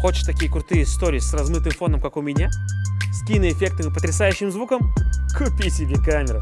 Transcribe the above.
Хочешь такие крутые истории с размытым фоном, как у меня? С киноэффектом и потрясающим звуком? Купи себе камеру.